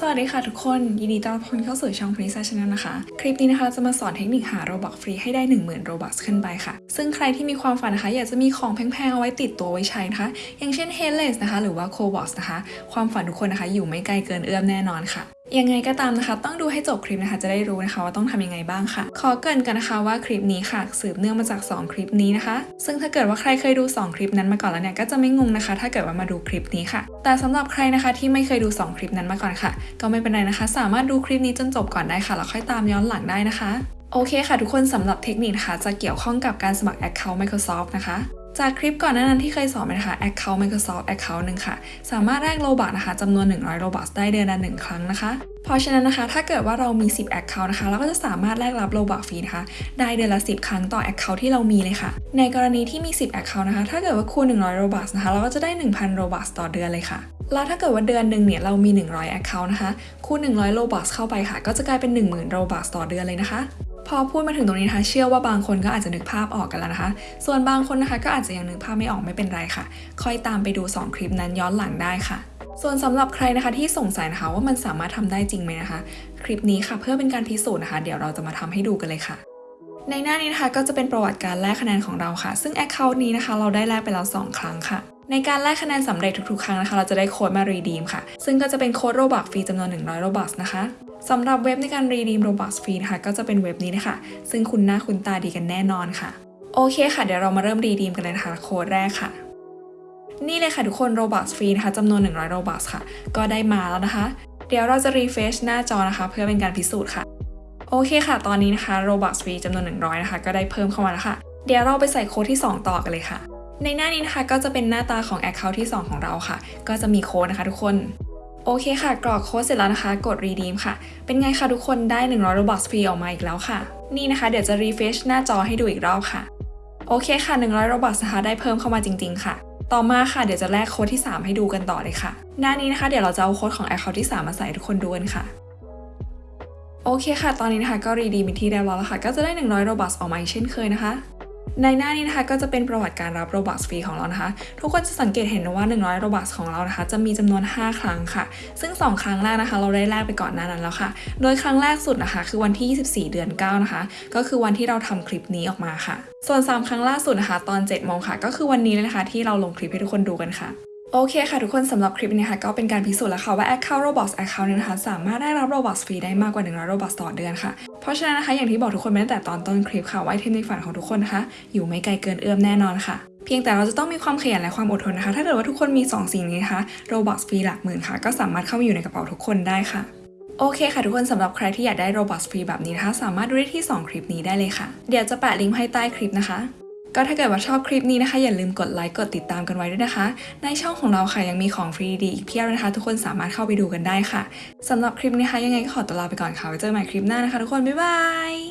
สวัสดีค่ะทุกคน ยินดีต้อนรับเข้าสู่ช่อง p r i n c e s Channel นะคะ คลิปนี้นะคะเราจะมาสอนเทคนิคหาโรบักฟรีให้ได้ 10,000โรบักขึ้นไปค่ะ ซึ่งใครที่มีความฝันนะคะ อยากจะมีของแพงๆ เอาไว้ติดตัวไว้ใช้นะคะ อย่างเช่น Headless นะคะ หรือว่า c o b o x นะคะ ความฝันทุกคนนะคะ อยู่ไม่ไกลเกินเอื้อมแน่นอนค่ะ ยังไงก็ตามนะคะ ต้องดูให้จบคลิปนะคะ จะได้รู้นะคะว่าต้องทำยังไงบ้างค่ะ ขอเกินกันนะคะว่าคลิปนี้ค่ะ สืบเนื่องมาจาก 2 คลิปนี้นะคะ ซึ่งถ้าเกิดว่าใครเคยดู 2 คลิปนั้นมาก่อนแล้วเนี่ยก็จะไม่งงนะคะ ถ้าเกิดว่ามาดูคลิปนี้ค่ะ แต่สำหรับใครนะคะที่ไม่เคยดู 2 คลิปนั้นมาก่อนค่ะ ก็ไม่เป็นไรนะคะ สามารถดูคลิปนี้จนจบก่อนได้ค่ะแล้วค่อยตามย้อนหลังได้นะคะโอเคค่ะทุกคนสำหรับเทคนิคนะคะจะเกี่ยวข้องกับการสมัคร Account Microsoft นะคะ จากคลิปก่อนหน้านั้นที่เคยสอนไปนะคะ Account Microsoft Account หนึ่งค่ะ สามารถแลก Robux นะคะจำนวน 100 Robux ได้เดือนละ1ครั้งนะคะ เพราะฉะนั้นนะคะ ถ้าเกิดว่าเรามี 10 Account นะคะ เราก็จะสามารถแลกรับ Robux ฟรีนะคะ ได้เดือนละ 10 ครั้งต่อ Account ที่เรามีเลยค่ะ ในกรณีที่มี 10 Account นะคะ ถ้าเกิดว่าคูณ 100 Robux นะคะ เราก็จะได้ 1,000 Robux ต่อเดือนเลยค่ะ แล้วถ้าเกิดว่าเดือนหนึ่งเนี่ย เรามี 100 Account นะคะ คูณ 100 Robux เข้าไปค่ะ ก็จะกลายเป็น 10,000 Robux ต่อเดือนเลยนะคะ พอพูดมาถึงตรงนี้นะคะ เชื่อว่าบางคนก็อาจจะนึกภาพออกกันแล้วนะคะ ส่วนบางคนนะคะก็อาจจะยังนึกภาพไม่ออกไม่เป็นไรค่ะ ค่อยตามไปดู 2 คลิปนั้นย้อนหลังได้ค่ะ ส่วนสำหรับใครนะคะที่สงสัยนะคะว่ามันสามารถทำได้จริงไหมนะคะ คลิปนี้ค่ะเพื่อเป็นการพิสูจน์นะคะ เดี๋ยวเราจะมาทำให้ดูกันเลยค่ะในหน้านี้นะคะก็จะเป็นประวัติการแลกคะแนนของเราค่ะ ซึ่ง Account นี้นะคะ เราได้แลกไปแล้ว 2 ครั้งค่ะ ในการแลกคะแนนสำเร็จทุกๆ ครั้งนะคะ เราจะได้โค้ดมา redeem ค่ะ ซึ่งก็จะเป็นโค้ดโรบักฟรีจำนวน 100โรบักนะคะสำหรับเว็บในการ redeem โรบักฟรีนะคะก็จะเป็นเว็บนี้นะคะ ซึ่งคุ้นหน้าคุ้นตาดีกันแน่นอนค่ะ โอเคค่ะ เดี๋ยวเรามาเริ่ม redeem กันเลยนะคะโค้ดแรกค่ะ นี่เลยค่ะทุกคน Robux ฟรีนะคะจำนวน 100 Robux ค่ะ ก็ได้มาแล้วนะคะ เดี๋ยวเราจะ refresh หน้าจอนะคะ เพื่อเป็นการพิสูจน์ค่ะ โอเคค่ะ ตอนนี้นะคะ Robux ฟรีจำนวน 100 นะคะ ก็ได้เพิ่มเข้ามาแล้วค่ะ เดี๋ยวเราไปใส่โค้ดที่ 2 ต่อกันเลยค่ะ ในหน้านี้นะคะก็จะเป็นหน้าตาของ Account ที่ 2 ของเราค่ะ ก็จะมีโค้ดนะคะทุกคน โอเคค่ะ กรอกโค้ดเสร็จแล้วนะคะ กด redeem ค่ะ เป็นไงคะทุกคนได้ 100 Robux ฟรีออกมาอีกแล้วค่ะ นี่นะคะเดี๋ยวจะ refresh หน้าจอให้ดูอีกรอบค่ะ โอเคค่ะ 100 Robux นะคะได้เพิ่มเข้ามาจริง ๆ ค่ะ ต่อมาค่ะเดี๋ยวจะแลกโค้ดที่ 3 ให้ดูกันต่อเลยค่ะ หน้านี้นะคะเดี๋ยวเราจะเอาโค้ดของ Account ที่ 3 มาใส่ทุกคนดูกันค่ะโอเคค่ะ ตอนนี้นะคะก็รีดีมเป็นที่เรียบร้อยแล้วค่ะ ก็จะได้ 100โรบัสออกมาอีกเช่นเคยนะคะ ในหน้านี้นะคะก็จะเป็นประวัติการรับโรบัสฟรีของเรานะคะ ทุกคนจะสังเกตเห็นว่า 100โรบัสของเรานะคะ จะมีจำนวน 5 ครั้งค่ะ ซึ่ง 2 ครั้งแรกนะคะ เราได้แลกไปก่อนหน้านั้นแล้วค่ะ โดยครั้งแรกสุดนะคะ คือวันที่ 24 เดือน 9 นะคะ ก็คือวันที่เราทำคลิปนี้ออกมาค่ะ ส่วน 3 ครั้งล่าสุดนะคะ ตอน7โมงค่ะ ก็คือวันนี้เลยนะคะ ที่เราลงคลิปให้ทุกคนดูกันค่ะ โอเคค่ะทุกคนสำหรับคลิปนี้ค่ะก็เป็นการพิสูจน์แล้วค่ะว่า Account Roblox Account นี้นะคะสามารถได้รับ Roblox ฟรีได้มากกว่า 100 Roblox ต่อเดือนค่ะ เพราะฉะนั้นนะคะอย่างที่บอกทุกคนไปตั้งแต่ตอนต้นคลิปค่ะว่าไอเทมในฝันของทุกคนนะคะอยู่ไม่ไกลเกินเอื้อมแน่นอนค่ะ เพียงแต่เราจะต้องมีความขยันและความอดทนนะคะ ถ้าเกิดว่าทุกคนมี 2 สิ่งนี้นะคะ Roblox ฟรีหลักหมื่นค่ะ ก็สามารถเข้ามาอยู่ในกระเป๋าทุกคนได้ค่ะโอเคค่ะทุกคนสำหรับใครที่อยากได้ Robux ฟรีแบบนี้นะคะสามารถดูได้ที่ 2 คลิปนี้ได้เลยค่ะ เดี๋ยวจะแปะลิงก์ให้ใต้คลิปนะคะ ก็ถ้าเกิดว่าชอบคลิปนี้นะคะ อย่าลืมกดไลค์กดติดตามกันไว้ด้วยนะคะ ในช่องของเราค่ะยังมีของฟรีดีอีกเพียบนะคะ ทุกคนสามารถเข้าไปดูกันได้ค่ะสำหรับคลิปนี้นะคะยังไงก็ขอตัวลาไปก่อนค่ะไว้เจอกันใหม่คลิปหน้านะคะ ทุกคนบ๊ายบาย